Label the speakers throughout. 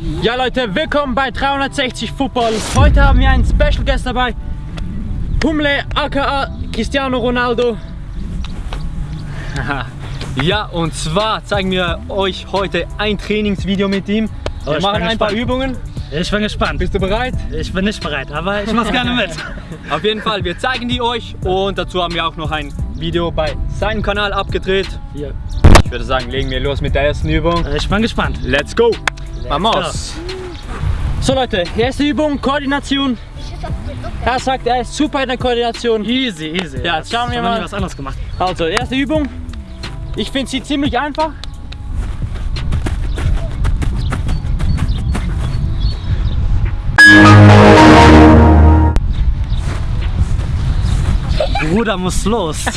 Speaker 1: Ja Leute, willkommen bei 360 Football. Heute haben wir einen Special Guest dabei. Humle aka Cristiano Ronaldo.
Speaker 2: Ja, und zwar zeigen wir euch heute ein Trainingsvideo mit ihm.
Speaker 1: Oh,
Speaker 2: Wir
Speaker 1: ich
Speaker 2: machen ein paar. Übungen.
Speaker 1: Ich bin gespannt.
Speaker 2: Bist du bereit?
Speaker 1: Ich bin nicht bereit, aber ich mach's gerne mit.
Speaker 2: Auf jeden Fall, wir zeigen die euch und dazu haben wir auch noch ein Video bei seinem Kanal abgedreht.
Speaker 1: Hier.
Speaker 2: Ich würde sagen, legen wir los mit der ersten Übung.
Speaker 1: Ich bin gespannt.
Speaker 2: Let's go! Vamos!
Speaker 1: So Leute, erste Übung, Koordination. Er sagt, er ist super in der Koordination.
Speaker 3: Easy, easy.
Speaker 1: Ja, jetzt schauen wir mal.
Speaker 3: was anderes gemacht.
Speaker 1: Also, erste Übung. Ich finde sie ziemlich einfach.
Speaker 3: Bruder muss los.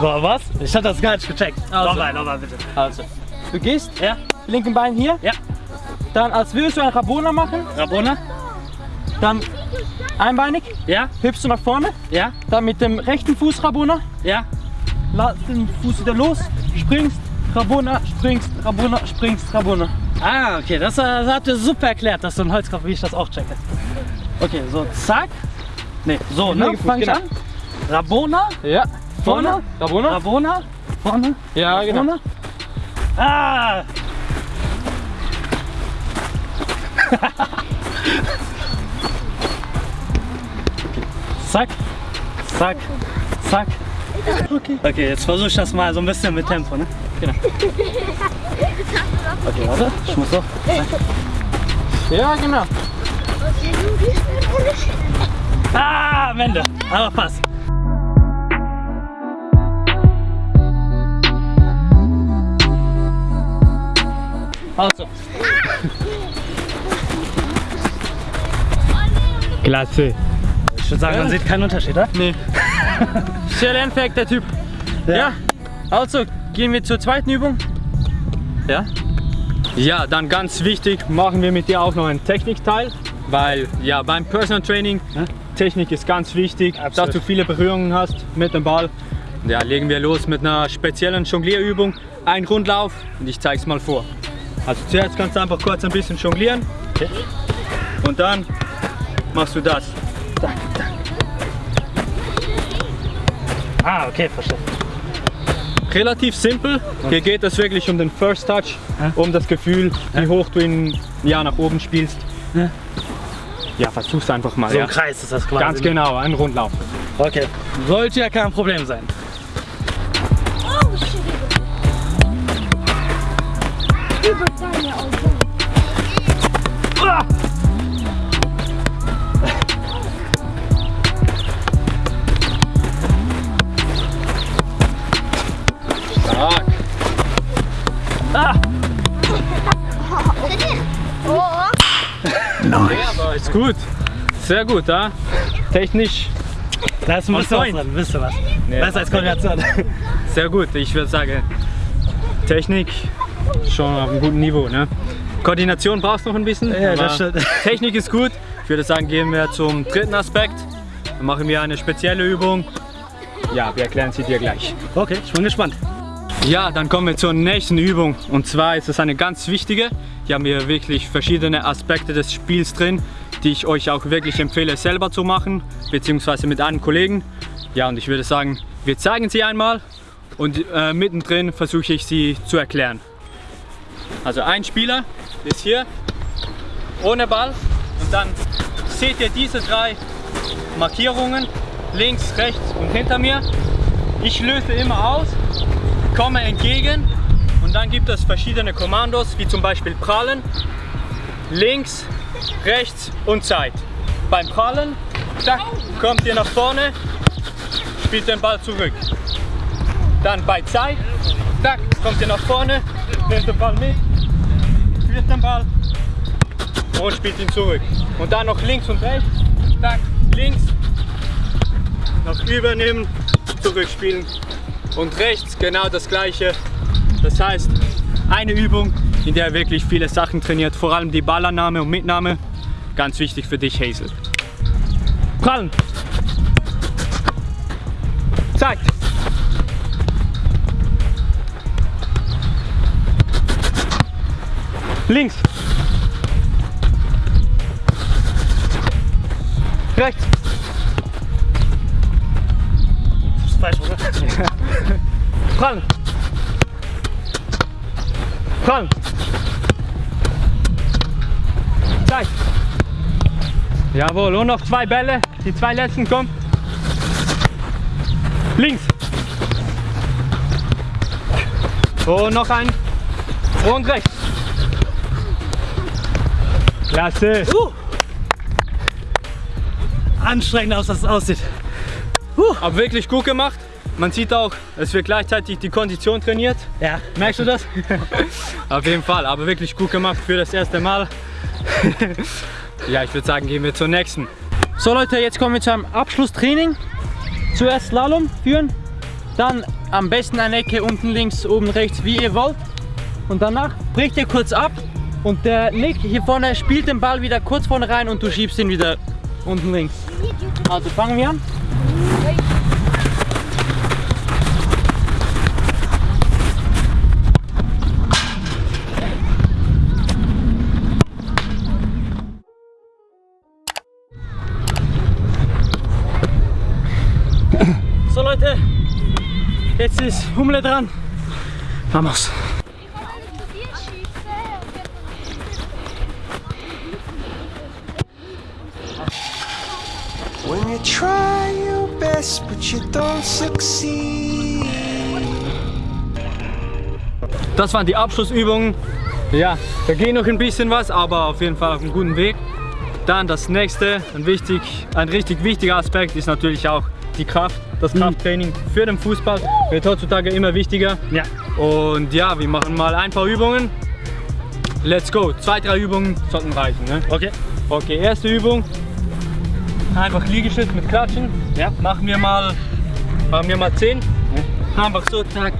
Speaker 3: Boah, was? Ich hab das gar nicht gecheckt.
Speaker 1: Also.
Speaker 3: Nochmal, nochmal bitte.
Speaker 1: Also, du gehst,
Speaker 3: Ja,
Speaker 1: linken Bein hier.
Speaker 3: ja.
Speaker 1: Dann, als würdest du ein Rabona machen,
Speaker 3: Rabona?
Speaker 1: dann einbeinig,
Speaker 3: Ja,
Speaker 1: hüpfst du nach vorne.
Speaker 3: ja,
Speaker 1: Dann mit dem rechten Fuß Rabona,
Speaker 3: ja.
Speaker 1: lass den Fuß wieder los, springst, Rabona, springst, Rabona, springst, Rabona.
Speaker 3: Ah, okay, das, das habt ihr super erklärt, dass du ein Holzkopf, wie ich das auch checke. Okay, so, zack. Ne, so, ne, fang ich
Speaker 1: genau.
Speaker 3: an. Rabona,
Speaker 1: Ja,
Speaker 3: vorne,
Speaker 1: Rabona.
Speaker 3: Rabona, vorne,
Speaker 1: Ja, genau.
Speaker 3: Ah! zack, zack, zack. Okay. okay, jetzt versuche ich das mal so ein bisschen mit Tempo, ne?
Speaker 1: Genau.
Speaker 3: Okay, warte, ich muss so.
Speaker 1: Ja, genau.
Speaker 3: Ah, am Ende. Aber passt.
Speaker 1: Also,
Speaker 2: Klasse!
Speaker 3: Ich würde sagen, man sieht keinen Unterschied, oder?
Speaker 1: nee. Sehr lernfähig, der Typ. Ja. Also, gehen wir zur zweiten Übung. Ja.
Speaker 2: Ja, dann ganz wichtig, machen wir mit dir auch noch einen Technikteil, weil ja beim Personal Training
Speaker 3: Ja.
Speaker 2: Technik ist ganz wichtig,
Speaker 3: Absolut.
Speaker 2: dass du viele Berührungen hast mit dem Ball. Ja, legen wir los mit einer speziellen Jonglierübung, ein Rundlauf und ich zeige es mal vor. Also zuerst kannst du einfach kurz ein bisschen jonglieren
Speaker 3: Okay.
Speaker 2: und dann machst du das.
Speaker 3: Ah, okay, verstehe.
Speaker 2: Relativ simpel, hier geht es wirklich um den First Touch,
Speaker 3: Ja.
Speaker 2: um das Gefühl, wie hoch du ihn ja, nach oben spielst.
Speaker 3: Ja.
Speaker 2: Ja, versuch's einfach mal.
Speaker 3: So
Speaker 2: ja.
Speaker 3: ein Kreis ist das quasi.
Speaker 2: Ganz genau, ein Rundlauf.
Speaker 3: Okay. Sollte ja kein Problem sein.
Speaker 2: Stark.
Speaker 3: Ah!
Speaker 2: Ja, aber ist gut. Sehr gut, ja? Technisch
Speaker 3: Da ist ein
Speaker 2: On
Speaker 3: bisschen was
Speaker 2: point.
Speaker 3: drin, wisst ihr was?
Speaker 2: Nee.
Speaker 3: Besser als Koordination.
Speaker 2: sehr gut. Ich würde sagen, Technik schon auf einem guten Niveau. Ne? Koordination brauchst du noch ein bisschen.
Speaker 3: Ja, das stimmt.
Speaker 2: Technik ist gut. Ich würde sagen, gehen wir zum dritten Aspekt. Dann machen wir eine spezielle Übung. Ja, wir erklären sie dir gleich.
Speaker 3: Okay, ich bin gespannt.
Speaker 2: Ja, dann kommen wir zur nächsten Übung. Und zwar ist es eine ganz wichtige. Hier haben wir wirklich verschiedene Aspekte des Spiels drin, die ich euch auch wirklich empfehle selber zu machen, beziehungsweise mit einem Kollegen. Ja, und ich würde sagen, wir zeigen sie einmal und äh, mittendrin versuche ich sie zu erklären. Also ein Spieler ist hier ohne Ball und dann seht ihr diese drei Markierungen links, rechts und hinter mir. Ich löse immer aus komme entgegen und dann gibt es verschiedene Kommandos, wie zum Beispiel Prallen, links, rechts und Zeit. Beim Prallen zack, kommt ihr nach vorne, spielt den Ball zurück. Dann bei Zeit, zack, kommt ihr nach vorne, nehmt den Ball mit, führt den Ball und spielt ihn zurück. Und dann noch links und rechts, zack, links, noch übernehmen, zurückspielen und rechts genau das gleiche. Das heißt, eine Übung, in der ihr wirklich viele Sachen trainiert, vor allem die Ballannahme und Mitnahme. Ganz wichtig für dich, Hazel. Prallen. Zeigt. Links. Rechts.
Speaker 3: Das ist falsch, oder?
Speaker 2: Prallen. Prallen. Zeig. Jawohl, und noch zwei Bälle. Die zwei letzten kommen. Links. Und noch ein. Und rechts. Klasse.
Speaker 3: Uh. Anstrengend aus, dass es aussieht.
Speaker 2: Aber wirklich gut gemacht. Man sieht auch, es wird gleichzeitig die Kondition trainiert.
Speaker 3: Ja.
Speaker 2: Merkst du das? Auf jeden Fall, aber wirklich gut gemacht für das erste Mal. ja, ich würde sagen, gehen wir zur nächsten.
Speaker 1: So Leute, jetzt kommen wir zu einem Abschlusstraining. Zuerst Slalom führen, dann am besten eine Ecke unten links, oben rechts, wie ihr wollt. Und danach bricht ihr kurz ab und der Nick hier vorne spielt den Ball wieder kurz vorne rein und du schiebst ihn wieder unten links. Also fangen wir an. So Leute, jetzt ist Humle dran. Vamos.
Speaker 4: You try your best but you don't succeed.
Speaker 2: Das waren die Abschlussübungen. Ja, da geht noch ein bisschen was, aber auf jeden Fall auf einem guten Weg. Dann das nächste, ein, wichtig, ein richtig wichtiger Aspekt ist natürlich auch die Kraft. Das Krafttraining für den Fußball wird heutzutage immer wichtiger.
Speaker 3: Ja.
Speaker 2: Und ja, wir machen mal ein paar Übungen. Let's go. Zwei, drei Übungen sollten reichen. Ne?
Speaker 3: Okay.
Speaker 2: Okay, erste Übung. Einfach Liegestütz mit Klatschen.
Speaker 3: Ja.
Speaker 2: Machen wir mal, machen wir mal 10. Einfach so, zack.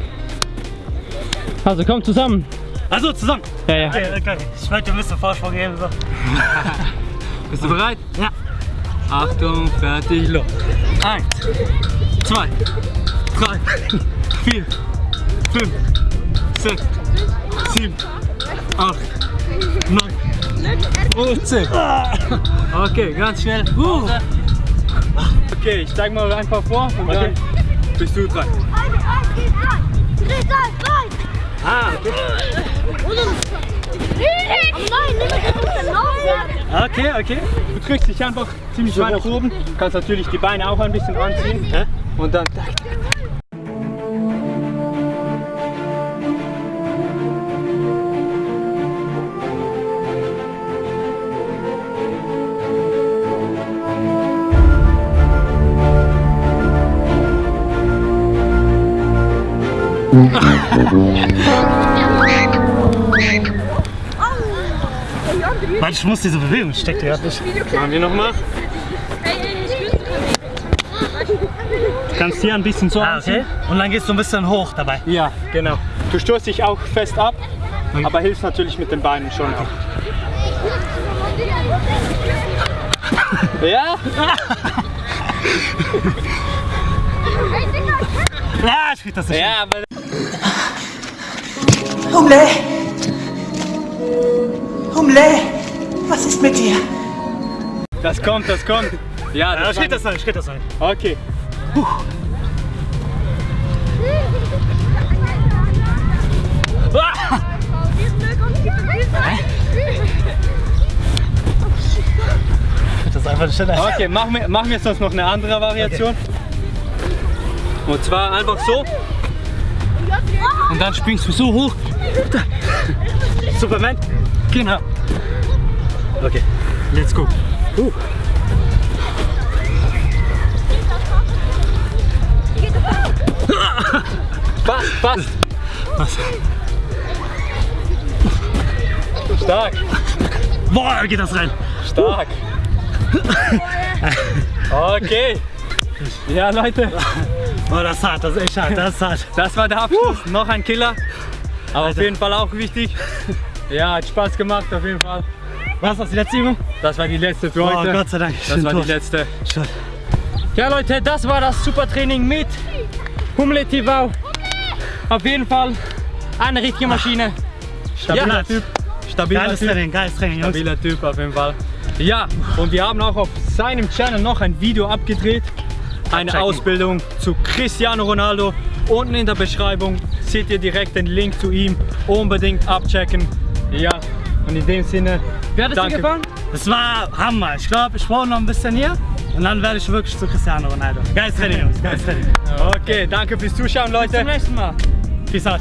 Speaker 1: Also kommt zusammen.
Speaker 3: Also zusammen.
Speaker 1: Ja, ja.
Speaker 3: Okay, okay. Ich möchte ein bisschen Vorsprung geben. So.
Speaker 2: Bist du bereit?
Speaker 3: Ja.
Speaker 2: Achtung, fertig, los. Eins, zwei, drei, vier, fünf, sechs, sieben, acht, neun und zehn. Okay, ganz schnell. Okay, ich zeig mal einfach vor und dann bist du dran.
Speaker 3: Ah, okay. Okay, okay.
Speaker 2: Du drückst dich einfach ziemlich weit nach oben. Du kannst natürlich die Beine auch ein bisschen anziehen. Und dann.
Speaker 3: Warte, ich muss diese Bewegung, ich steck dir gerade nicht.
Speaker 2: Machen wir nochmal.
Speaker 3: Du kannst hier ein bisschen so ah, okay. Und dann gehst du ein bisschen hoch dabei.
Speaker 2: Ja, genau. Du stoßt dich auch fest ab, aber hilfst natürlich mit den Beinen schon auch. Ja?
Speaker 3: Ja, ich krieg das nicht.
Speaker 2: Ja, aber
Speaker 4: Humle! Humle! Was ist mit dir?
Speaker 2: das kommt, das kommt. Ja,
Speaker 3: Ja,
Speaker 2: das
Speaker 3: ich krieg das ein, krieg das ein.
Speaker 2: Okay.
Speaker 3: Ich krieg das einfach nicht hin.
Speaker 2: Okay, machen wir, machen wir sonst noch eine andere Variation. Und zwar einfach so. Und dann springst du so hoch.
Speaker 3: Superman.
Speaker 2: Genau.
Speaker 3: Okay.
Speaker 2: Let's go. Uh. Passt, passt.
Speaker 3: Was?
Speaker 2: Stark,
Speaker 3: Boah, geht das rein.
Speaker 2: stark. Okay. Ja, Leute,
Speaker 3: Oh, das ist hart, das ist echt hart, das ist hart.
Speaker 2: das war der Abschluss. Noch ein Killer. Aber auf jeden Fall auch wichtig. Ja, hat Spaß gemacht, auf jeden Fall.
Speaker 3: Was das, die letzte Übung?
Speaker 2: Das war die letzte für
Speaker 3: Oh,
Speaker 2: heute.
Speaker 3: Gott sei Dank.
Speaker 2: Das war
Speaker 3: tot.
Speaker 2: die letzte.
Speaker 3: Schon.
Speaker 1: Ja Leute, das war das Supertraining mit Humle TV. Auf jeden Fall eine richtige Maschine.
Speaker 3: Stabiler
Speaker 1: Ja.
Speaker 3: Typ.
Speaker 2: stabiler
Speaker 3: Geiles
Speaker 2: Typ.
Speaker 3: Training, geiles Training, Jungs.
Speaker 2: Stabiler Typ auf jeden Fall. Ja, und wir haben auch auf seinem Channel noch ein Video abgedreht. Eine. Ausbildung zu Cristiano Ronaldo. Unten in der Beschreibung seht ihr direkt den Link zu ihm. Unbedingt abchecken. Ja, und in dem Sinne,
Speaker 1: Wie hat es dir gefallen?
Speaker 3: Das war Hammer. Ich glaube, ich brauche noch ein bisschen hier. Und dann werde ich wirklich zu Cristiano Ronaldo. Geiles Training, Jungs. Geiles Training.
Speaker 2: okay, danke fürs Zuschauen,
Speaker 1: Bis zum
Speaker 2: Leute.
Speaker 1: nächsten Mal.
Speaker 3: Peace out.